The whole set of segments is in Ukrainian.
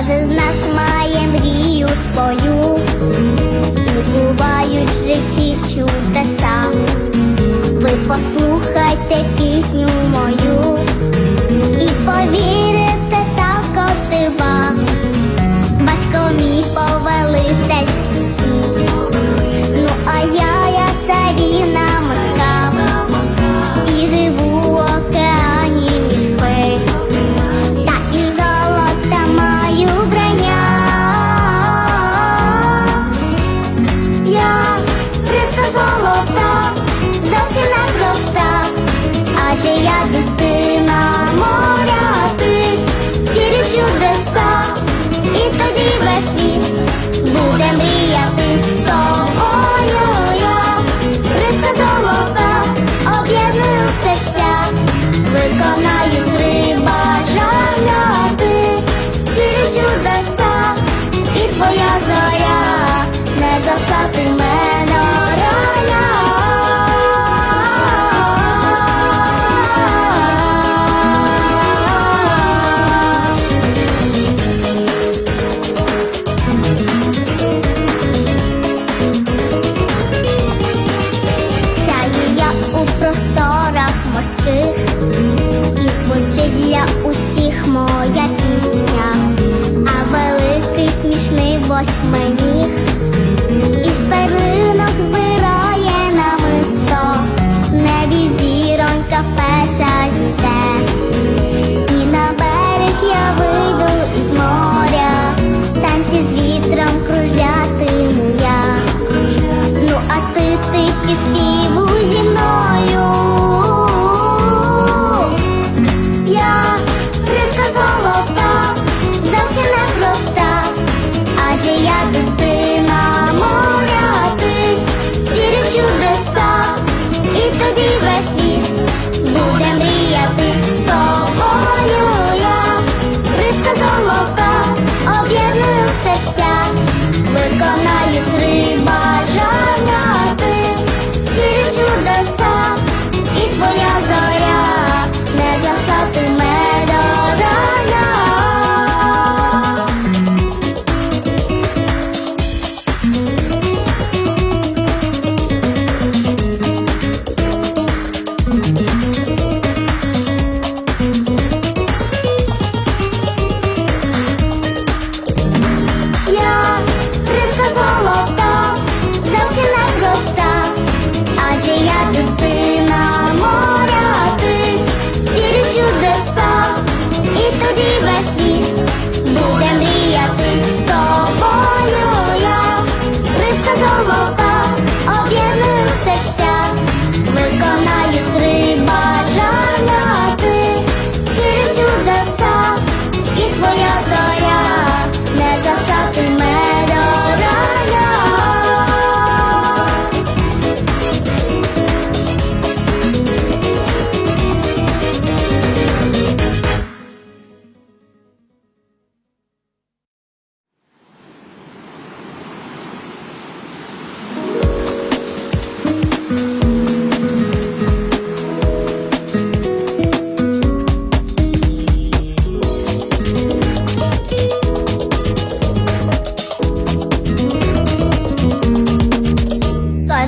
Кожен з нас має мрію свою.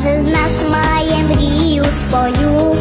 Кожен з нас має мрію свою.